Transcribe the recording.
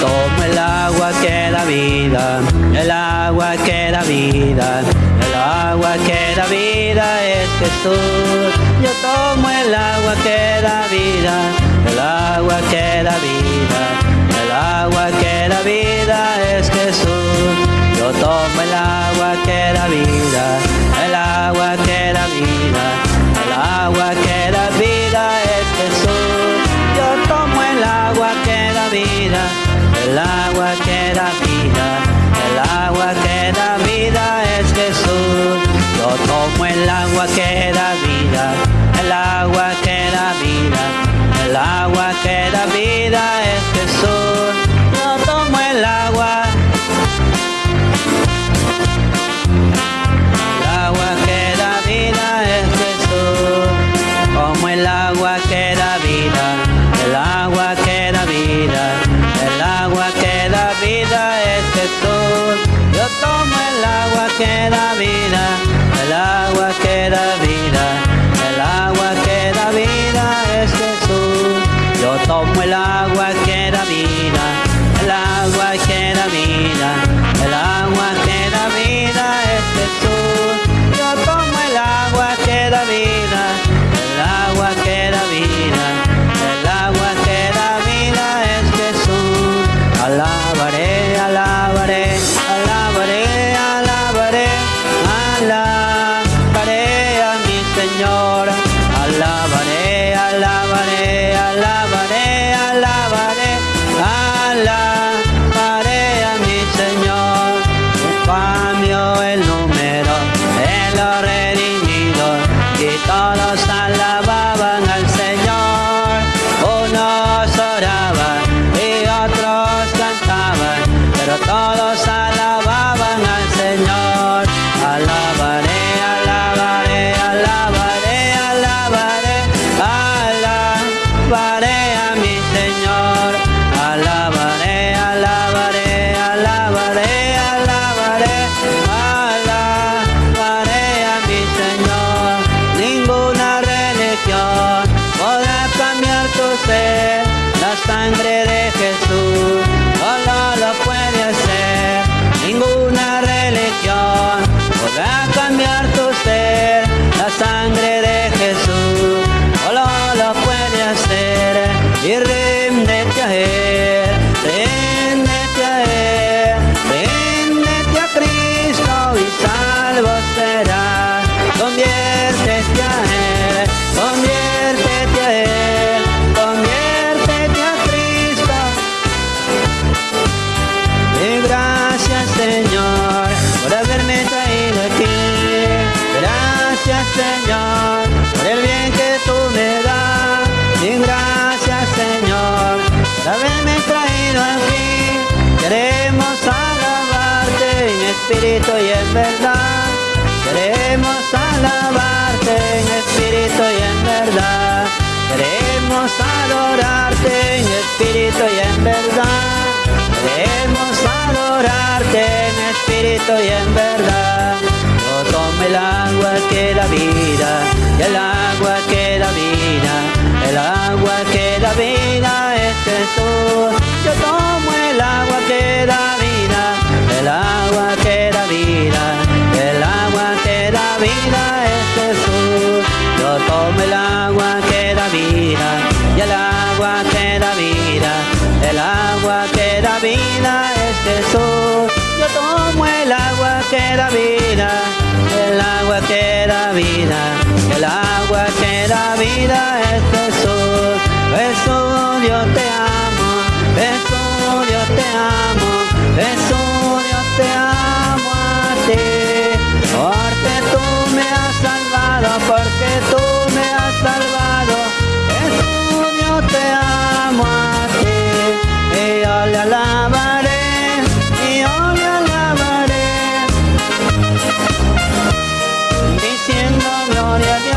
tomo el agua que da vida, el agua que da vida, el agua que da vida es Jesús. Yo tomo el agua que da vida, el agua que da vida, el agua que da vida es Jesús. Yo tomo el agua que da vida, que da vida, el agua que da vida, el agua que da vida agua que da Señor por el bien que tú me das. Y gracias Señor por haberme traído aquí. Queremos alabarte en espíritu y en verdad. Queremos alabarte en espíritu y en verdad. Queremos adorarte en espíritu y en verdad. Queremos adorarte en espíritu y en verdad. Que da vida, el agua que da vida, el agua que da vida es Jesús. Yo tomo el agua que da vida, el agua que da vida, el agua que da vida es Jesús. Yo tomo el agua que da vida, y el agua que da vida, el agua que da vida es Jesús. Yo tomo el agua que da vida, el agua que da vida es Jesús. Jesús, yo te Yeah.